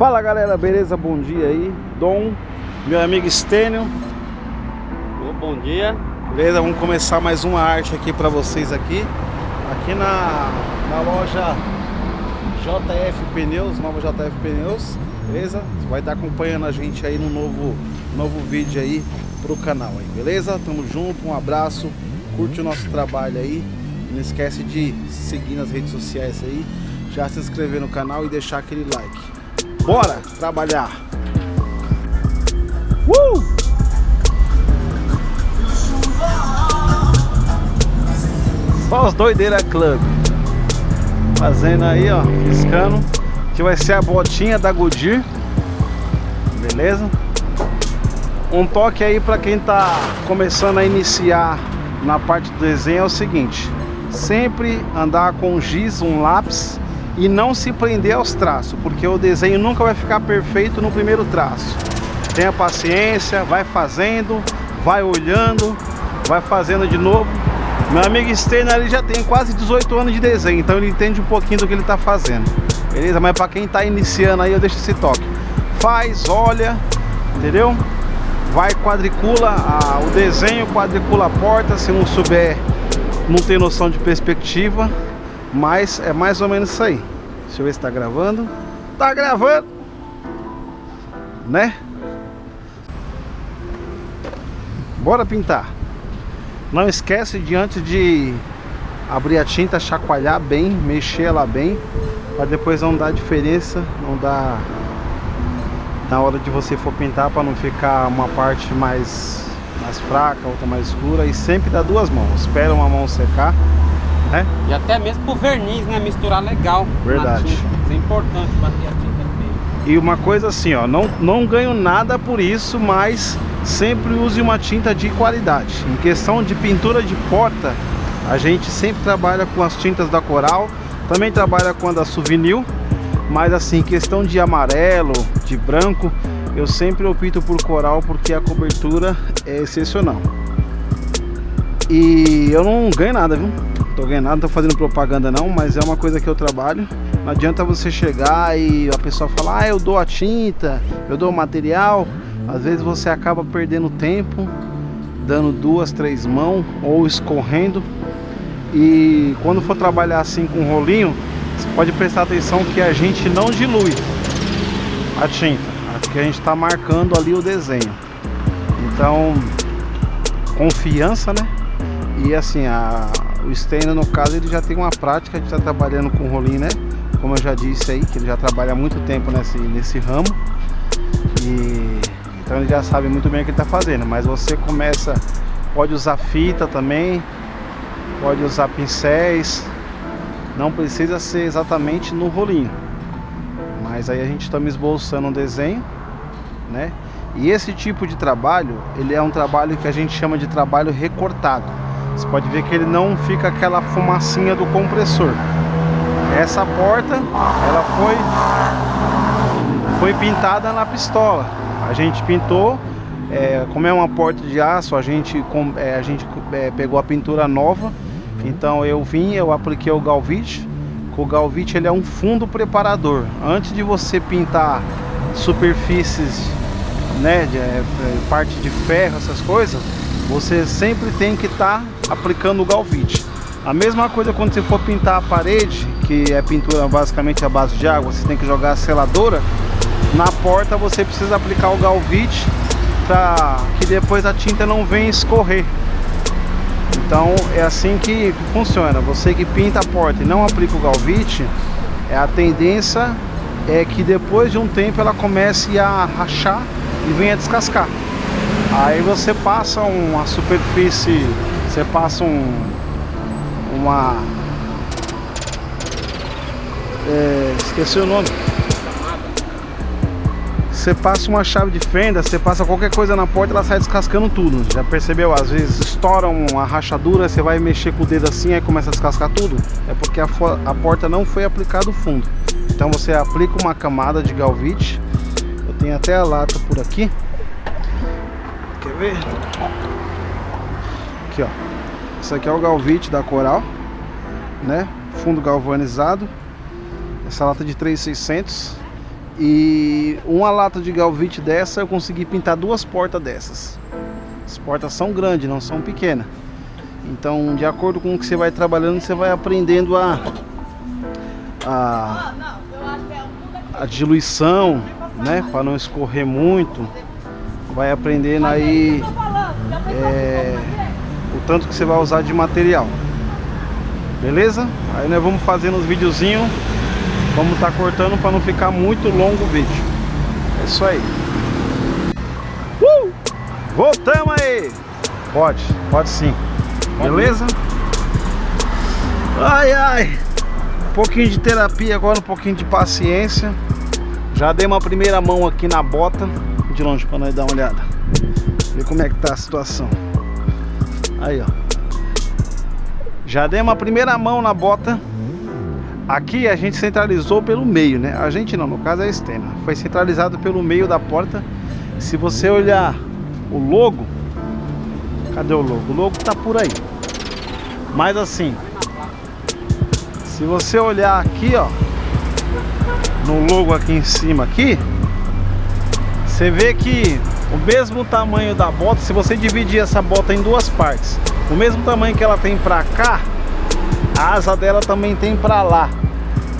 Fala galera, beleza? Bom dia aí. Dom, meu amigo Stênio. Bom dia. Beleza? Vamos começar mais uma arte aqui para vocês aqui. Aqui na, na loja JF Pneus, nova JF Pneus. Beleza? Você vai estar acompanhando a gente aí no novo, novo vídeo aí pro canal aí, beleza? Tamo junto, um abraço. Curte o nosso trabalho aí. Não esquece de seguir nas redes sociais aí. Já se inscrever no canal e deixar aquele like. Bora trabalhar! Uh! Só os doideiras club. Fazendo aí, ó, piscando. Que vai ser a botinha da Goodyear. Beleza? Um toque aí para quem tá começando a iniciar na parte do desenho é o seguinte. Sempre andar com giz, um lápis e não se prender aos traços, porque o desenho nunca vai ficar perfeito no primeiro traço. Tenha paciência, vai fazendo, vai olhando, vai fazendo de novo. Meu amigo Steiner ele já tem quase 18 anos de desenho, então ele entende um pouquinho do que ele está fazendo. Beleza? Mas para quem está iniciando aí, eu deixo esse toque. Faz, olha, entendeu? Vai, quadricula a, o desenho, quadricula a porta, se não souber, não tem noção de perspectiva, mas é mais ou menos isso aí. Deixa eu ver se tá gravando. Tá gravando! Né? Bora pintar. Não esquece de antes de abrir a tinta, chacoalhar bem, mexer ela bem, para depois não dar diferença, não dar na hora de você for pintar para não ficar uma parte mais mais fraca, outra mais escura e sempre dá duas mãos. Espera uma mão secar né? E até mesmo pro verniz, né? Misturar legal. Verdade. Isso é importante bater a tinta bem. E uma coisa assim, ó, não, não ganho nada por isso, mas sempre use uma tinta de qualidade. Em questão de pintura de porta, a gente sempre trabalha com as tintas da Coral, também trabalha com a da Souvenir, mas assim, questão de amarelo, de branco, eu sempre opto por Coral porque a cobertura é excepcional. E eu não ganho nada, viu? Tô ganhando nada, não tô fazendo propaganda não, mas é uma coisa que eu trabalho. Não adianta você chegar e a pessoa falar, ah, eu dou a tinta, eu dou o material. Às vezes você acaba perdendo tempo, dando duas, três mãos ou escorrendo. E quando for trabalhar assim com rolinho, você pode prestar atenção que a gente não dilui a tinta, porque a gente está marcando ali o desenho. Então, confiança, né? E assim, a, o Steiner, no caso, ele já tem uma prática de estar tá trabalhando com rolinho, né? Como eu já disse aí, que ele já trabalha há muito tempo nesse, nesse ramo. E então ele já sabe muito bem o que está fazendo. Mas você começa, pode usar fita também, pode usar pincéis. Não precisa ser exatamente no rolinho. Mas aí a gente está me esboçando um desenho, né? E esse tipo de trabalho, ele é um trabalho que a gente chama de trabalho recortado. Você pode ver que ele não fica aquela fumacinha do compressor. Essa porta, ela foi, foi pintada na pistola. A gente pintou, é, como é uma porta de aço, a gente, é, a gente é, pegou a pintura nova. Então eu vim, eu apliquei o Galvite. O Galvite ele é um fundo preparador. Antes de você pintar superfícies, né, de, é, parte de ferro, essas coisas, você sempre tem que estar tá aplicando o galvite. A mesma coisa quando você for pintar a parede, que é pintura basicamente a base de água, você tem que jogar a seladora, na porta você precisa aplicar o galvite para que depois a tinta não venha escorrer. Então é assim que funciona. Você que pinta a porta e não aplica o galvite, é a tendência é que depois de um tempo ela comece a rachar e venha descascar. Aí você passa uma superfície, você passa um, uma, é, esqueci o nome. Você passa uma chave de fenda, você passa qualquer coisa na porta, ela sai descascando tudo. Já percebeu? Às vezes estoura uma rachadura, você vai mexer com o dedo assim, aí começa a descascar tudo. É porque a, a porta não foi aplicado fundo. Então você aplica uma camada de galvite. Eu tenho até a lata por aqui. Ver? Aqui, ó. Isso aqui é o galvite da Coral, né? Fundo galvanizado. Essa lata de 3,600 e uma lata de galvite dessa eu consegui pintar duas portas dessas. As portas são grandes, não são pequenas. Então, de acordo com o que você vai trabalhando, você vai aprendendo a a, a diluição, né, para não escorrer muito. Vai aprendendo aí é, o tanto que você vai usar de material. Beleza? Aí nós vamos fazendo os videozinhos Vamos estar tá cortando para não ficar muito longo o vídeo É isso aí uh! Voltamos aí Pode, pode sim Beleza? Ai, ai Um pouquinho de terapia agora, um pouquinho de paciência Já dei uma primeira mão aqui na bota De longe para nós dar uma olhada Ver como é que tá a situação Aí, ó já dei uma primeira mão na bota. Aqui a gente centralizou pelo meio, né? A gente não, no caso é a Estena. Foi centralizado pelo meio da porta. Se você olhar o logo, cadê o logo? O logo tá por aí. Mas assim, se você olhar aqui, ó, no logo aqui em cima aqui, você vê que o mesmo tamanho da bota, se você dividir essa bota em duas partes, o mesmo tamanho que ela tem pra cá, a asa dela também tem pra lá.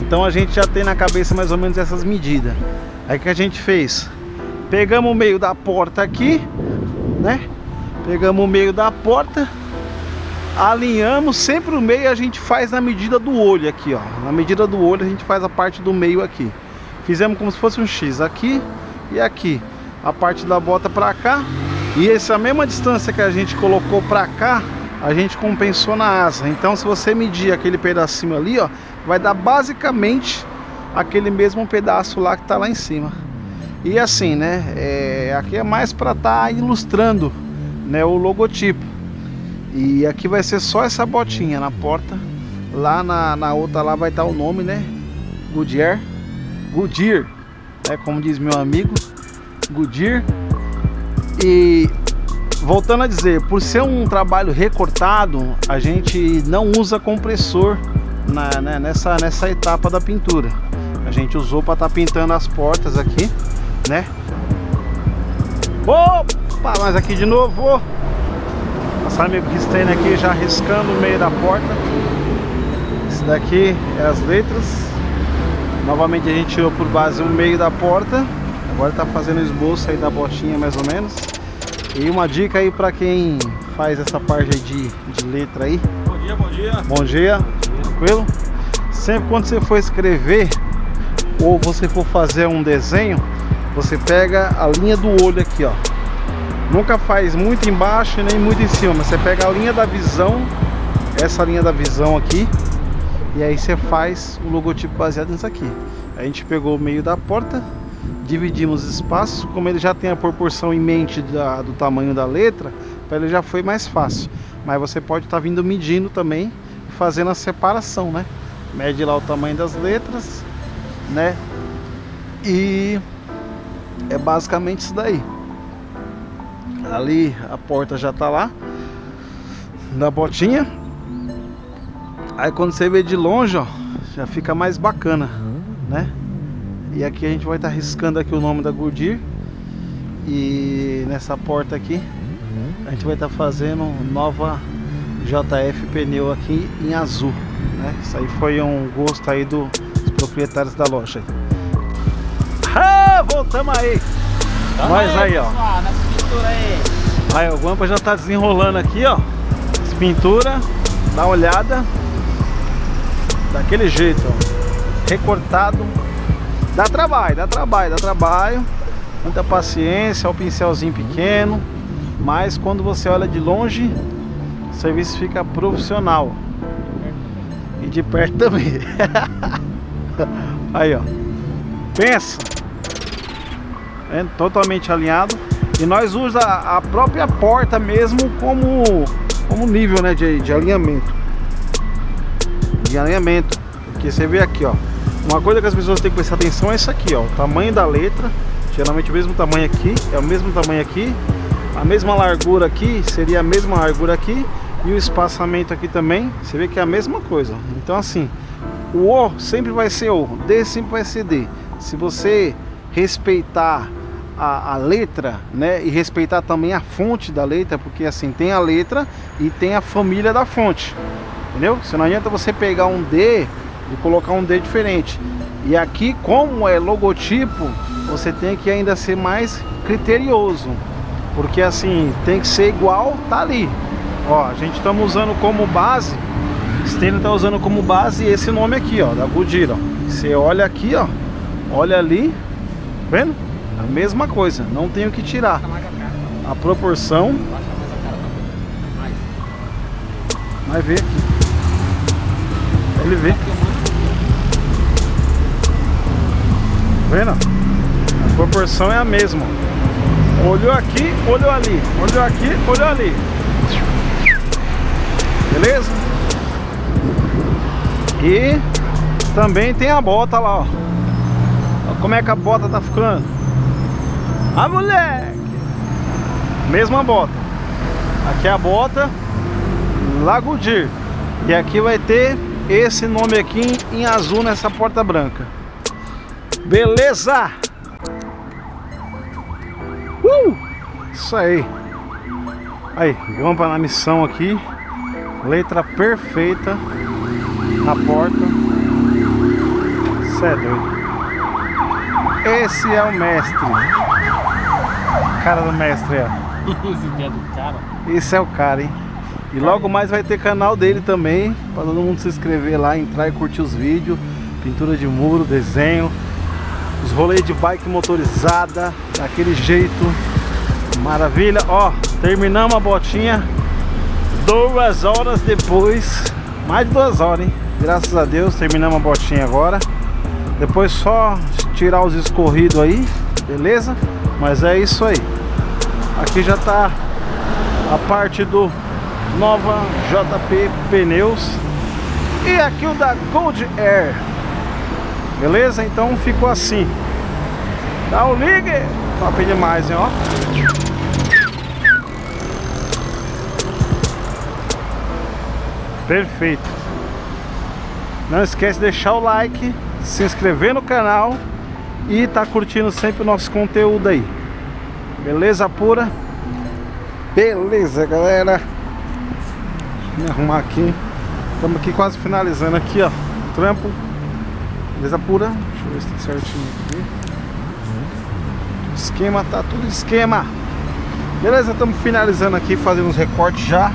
Então a gente já tem na cabeça mais ou menos essas medidas. Aí que a gente fez? Pegamos o meio da porta aqui, né? Pegamos o meio da porta, alinhamos, sempre o meio a gente faz na medida do olho aqui, ó. Na medida do olho a gente faz a parte do meio aqui. Fizemos como se fosse um X aqui e aqui. A parte da bota pra cá. E essa mesma distância que a gente colocou pra cá, a gente compensou na asa. Então se você medir aquele pedacinho ali, ó, vai dar basicamente aquele mesmo pedaço lá que tá lá em cima. E assim, né, é, aqui é mais para estar tá ilustrando, né, o logotipo. E aqui vai ser só essa botinha na porta. Lá na, na outra lá vai estar tá o nome, né, Goodyear. Goodyear, é como diz meu amigo, Goodyear. E voltando a dizer, por ser um trabalho recortado, a gente não usa compressor na, né, nessa, nessa etapa da pintura. A gente usou para estar tá pintando as portas aqui, né? Opa, mas aqui de novo. Passar meu Cristene aqui já riscando o meio da porta. Esse daqui é as letras. Novamente a gente tirou por base o meio da porta. Agora está fazendo o esboço aí da botinha mais ou menos. E uma dica aí para quem faz essa parte de, de letra aí. Bom dia, bom dia. Bom dia, tranquilo? Sempre quando você for escrever ou você for fazer um desenho, você pega a linha do olho aqui, ó. Nunca faz muito embaixo nem muito em cima, mas você pega a linha da visão, essa linha da visão aqui, e aí você faz o logotipo baseado nisso aqui. A gente pegou o meio da porta, dividimos espaços, como ele já tem a proporção em mente da, do tamanho da letra, para ele já foi mais fácil. Mas você pode estar tá vindo medindo também, fazendo a separação, né? Mede lá o tamanho das letras, né? E é basicamente isso daí. Ali a porta já tá lá, da botinha. Aí quando você vê de longe, ó, já fica mais bacana, né? E aqui a gente vai estar tá riscando aqui o nome da Goodyear E nessa porta aqui A gente vai estar tá fazendo nova JF pneu aqui em azul né? Isso aí foi um gosto aí dos proprietários da loja ah, Voltamos aí Tamo Nós aí, aí ó aí. aí o Guampa já está desenrolando aqui ó As pinturas Dá uma olhada Daquele jeito ó Recortado Dá trabalho, dá trabalho, dá trabalho. Muita paciência, o pincelzinho pequeno. Mas quando você olha de longe, o serviço fica profissional. E de perto também. Aí, ó. Pensa. É totalmente alinhado. E nós usamos a, própria porta mesmo como, como nível né, de, de alinhamento. De alinhamento. Porque você vê aqui, ó. Uma coisa que as pessoas têm que prestar atenção é isso aqui, ó. O tamanho da letra. Geralmente o mesmo tamanho aqui, é o mesmo tamanho aqui. A mesma largura aqui seria a mesma largura aqui. E o espaçamento aqui também, você vê que é a mesma coisa. Então assim, o O sempre vai ser O, D sempre vai ser D. Se você respeitar a, a, letra, né? E respeitar também a fonte da letra, porque assim, tem a letra e tem a família da fonte. Entendeu? Se não adianta você pegar um D e colocar um D diferente. E aqui, como é logotipo, você tem que ainda ser mais criterioso. Porque assim, tem que ser igual, tá ali. Ó, a gente estamos usando como base, Stênio tá usando como base esse nome aqui, ó, da Goodyear, ó. Você olha aqui, ó, olha ali, vendo? A mesma coisa, não tenho que tirar. A proporção. Vai ver aqui. Ele vê. Vendo? A proporção é a mesma. Olhou aqui, olhou ali. Olhou aqui, olhou ali. Beleza? E também tem a bota lá, ó. Como é que a bota tá ficando? Ah, moleque! Mesma bota. Aqui é a bota Lagudir. E aqui vai ter esse nome aqui em azul nessa porta branca. Beleza? Uh! Isso aí. Aí, Gampa na missão aqui. Letra perfeita na porta. Isso é doido. Esse é o mestre. Cara do mestre, é. Esse é do cara. Esse é o cara, hein? E logo mais vai ter canal dele também, para todo mundo se inscrever lá, entrar e curtir os vídeos, pintura de muro, desenho, os rolês de bike motorizada, daquele jeito, maravilha. Ó, terminamos a botinha, duas horas depois, mais de duas horas, hein? Graças a Deus, terminamos a botinha agora. Depois só tirar os escorridos aí, beleza? Mas é isso aí. Aqui já tá a parte do Nova JP Pneus e aqui o da Gold Air. Beleza? Então ficou assim. Dá o ligue. Top demais, hein, ó. Perfeito. Não esquece de deixar o like, se inscrever no canal e tá curtindo sempre o nosso conteúdo aí. Beleza pura? Beleza, galera. Me arrumar aqui. Estamos aqui quase finalizando aqui, ó. Trampo. Beleza pura? Deixa eu ver se tá certinho aqui. Esquema, tá tudo esquema. Beleza, estamos finalizando aqui, fazendo os recortes já.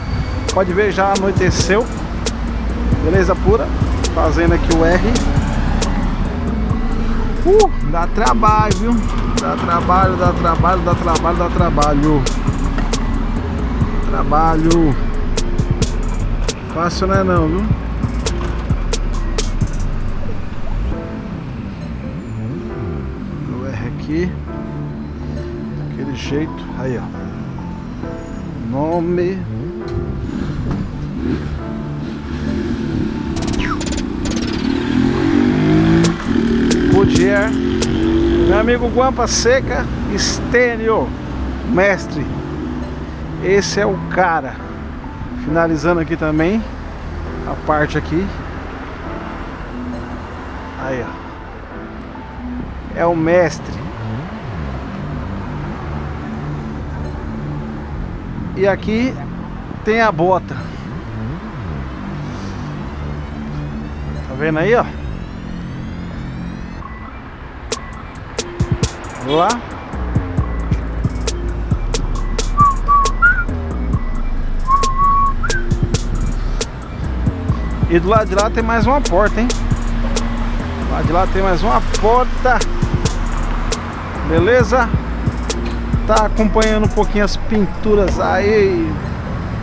Pode ver, já anoiteceu. Beleza pura? Fazendo aqui o R. Uh, dá trabalho, viu? Dá trabalho, dá trabalho, dá trabalho, dá trabalho. Trabalho. Fácil não é não, viu? O R aqui. Daquele jeito. Aí, ó. Nome. Goodyear. Meu amigo Guampa Seca Estênio. Mestre. Esse é o cara. Finalizando aqui também a parte aqui. Aí, ó. É o mestre. E aqui tem a bota. Tá vendo aí, ó? Lá. E do lado de lá tem mais uma porta, hein? Do lado de lá tem mais uma porta. Beleza? Tá acompanhando um pouquinho as pinturas aí.